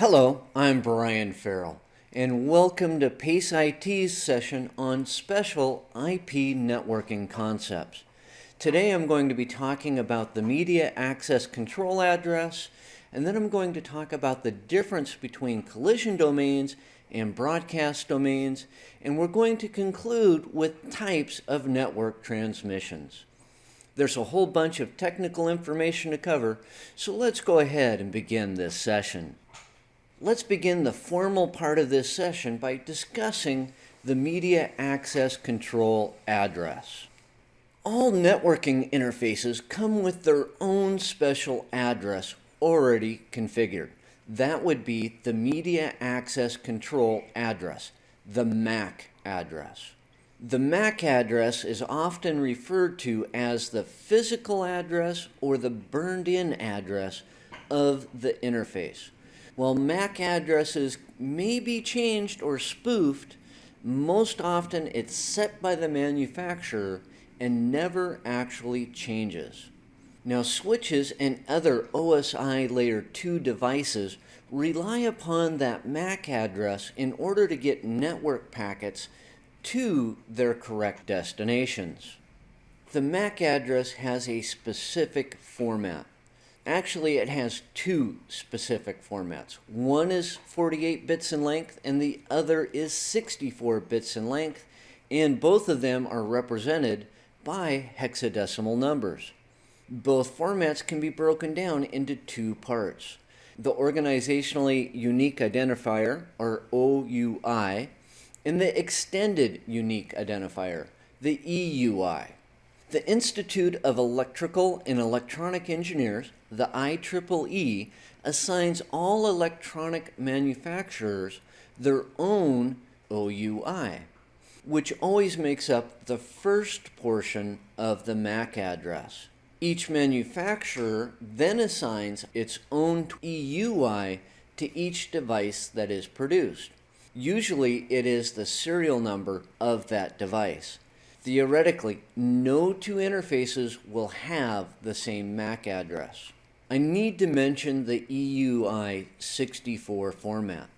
Hello, I'm Brian Farrell, and welcome to PACE IT's session on special IP networking concepts. Today I'm going to be talking about the media access control address, and then I'm going to talk about the difference between collision domains and broadcast domains, and we're going to conclude with types of network transmissions. There's a whole bunch of technical information to cover, so let's go ahead and begin this session. Let's begin the formal part of this session by discussing the Media Access Control address. All networking interfaces come with their own special address already configured. That would be the Media Access Control address, the MAC address. The MAC address is often referred to as the physical address or the burned-in address of the interface. While MAC addresses may be changed or spoofed, most often it's set by the manufacturer and never actually changes. Now switches and other OSI layer 2 devices rely upon that MAC address in order to get network packets to their correct destinations. The MAC address has a specific format. Actually, it has two specific formats. One is 48 bits in length and the other is 64 bits in length, and both of them are represented by hexadecimal numbers. Both formats can be broken down into two parts. The Organizationally Unique Identifier, or OUI, and the Extended Unique Identifier, the EUI. The Institute of Electrical and Electronic Engineers, the IEEE, assigns all electronic manufacturers their own OUI, which always makes up the first portion of the MAC address. Each manufacturer then assigns its own EUI to each device that is produced. Usually it is the serial number of that device. Theoretically, no two interfaces will have the same MAC address. I need to mention the EUI 64 format.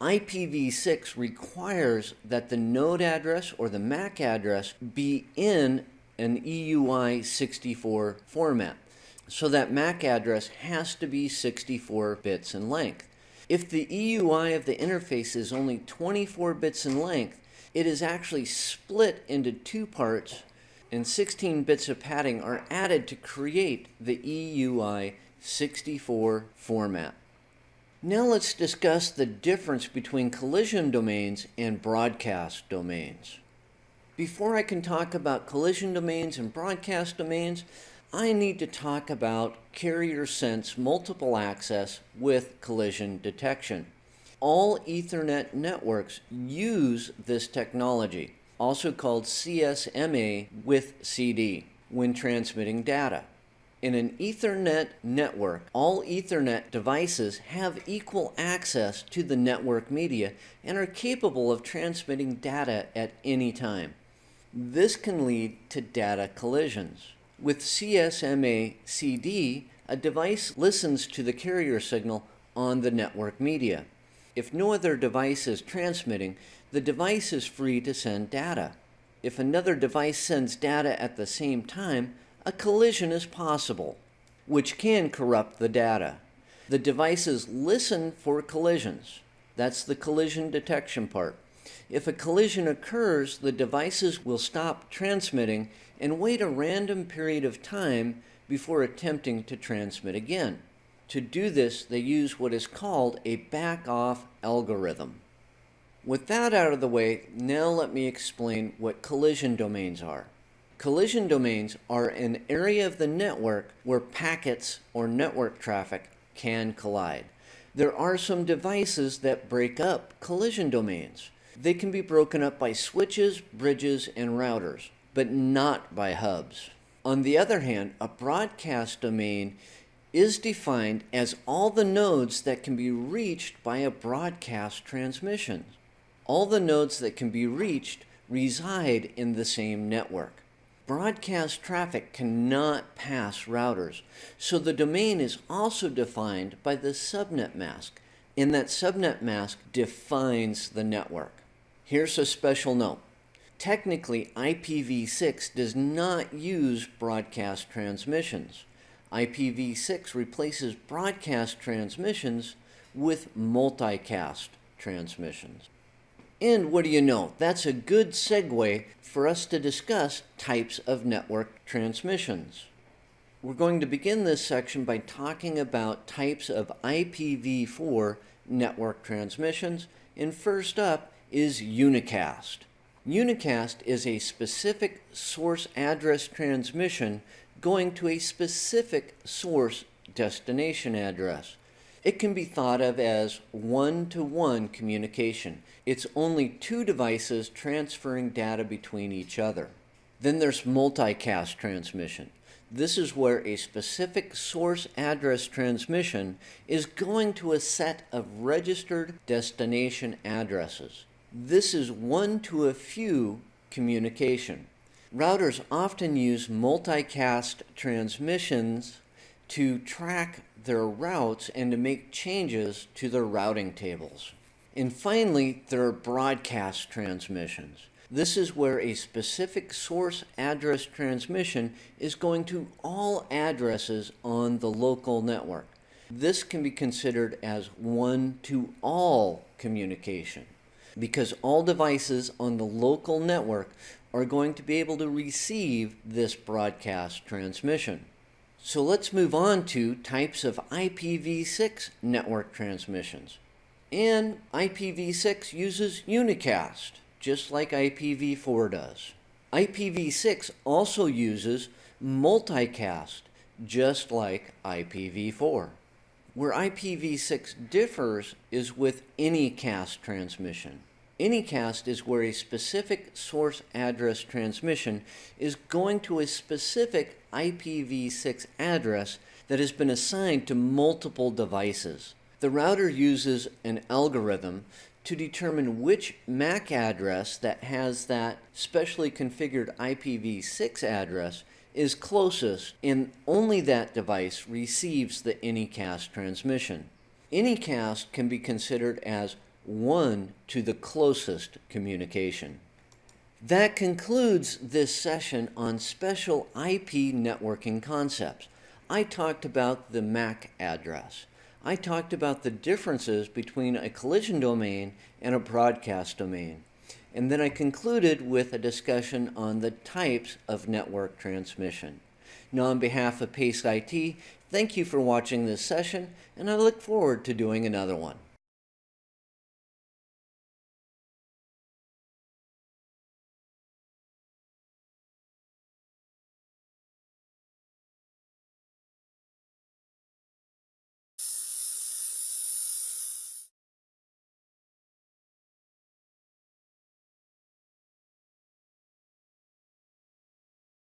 IPv6 requires that the node address or the MAC address be in an EUI 64 format. So that MAC address has to be 64 bits in length. If the EUI of the interface is only 24 bits in length, it is actually split into two parts and 16 bits of padding are added to create the EUI 64 format. Now let's discuss the difference between collision domains and broadcast domains. Before I can talk about collision domains and broadcast domains, I need to talk about carrier sense multiple access with collision detection. All Ethernet networks use this technology, also called CSMA with CD, when transmitting data. In an Ethernet network, all Ethernet devices have equal access to the network media and are capable of transmitting data at any time. This can lead to data collisions. With CSMA CD, a device listens to the carrier signal on the network media. If no other device is transmitting, the device is free to send data. If another device sends data at the same time, a collision is possible, which can corrupt the data. The devices listen for collisions. That's the collision detection part. If a collision occurs, the devices will stop transmitting and wait a random period of time before attempting to transmit again. To do this, they use what is called a back-off algorithm. With that out of the way, now let me explain what collision domains are. Collision domains are an area of the network where packets or network traffic can collide. There are some devices that break up collision domains. They can be broken up by switches, bridges, and routers, but not by hubs. On the other hand, a broadcast domain is defined as all the nodes that can be reached by a broadcast transmission. All the nodes that can be reached reside in the same network. Broadcast traffic cannot pass routers, so the domain is also defined by the subnet mask, and that subnet mask defines the network. Here's a special note. Technically, IPv6 does not use broadcast transmissions. IPv6 replaces broadcast transmissions with multicast transmissions. And what do you know? That's a good segue for us to discuss types of network transmissions. We're going to begin this section by talking about types of IPv4 network transmissions. And first up is unicast. Unicast is a specific source address transmission going to a specific source destination address. It can be thought of as one-to-one -one communication. It's only two devices transferring data between each other. Then there's multicast transmission. This is where a specific source address transmission is going to a set of registered destination addresses. This is one to a few communication. Routers often use multicast transmissions to track their routes and to make changes to their routing tables. And finally, there are broadcast transmissions. This is where a specific source address transmission is going to all addresses on the local network. This can be considered as one-to-all communication because all devices on the local network are going to be able to receive this broadcast transmission. So let's move on to types of IPv6 network transmissions. And IPv6 uses unicast, just like IPv4 does. IPv6 also uses multicast, just like IPv4. Where IPv6 differs is with anycast transmission. Anycast is where a specific source address transmission is going to a specific IPv6 address that has been assigned to multiple devices. The router uses an algorithm to determine which MAC address that has that specially configured IPv6 address is closest and only that device receives the anycast transmission. Anycast can be considered as one to the closest communication. That concludes this session on special IP networking concepts. I talked about the MAC address. I talked about the differences between a collision domain and a broadcast domain. And then I concluded with a discussion on the types of network transmission. Now, on behalf of PACE IT, thank you for watching this session, and I look forward to doing another one.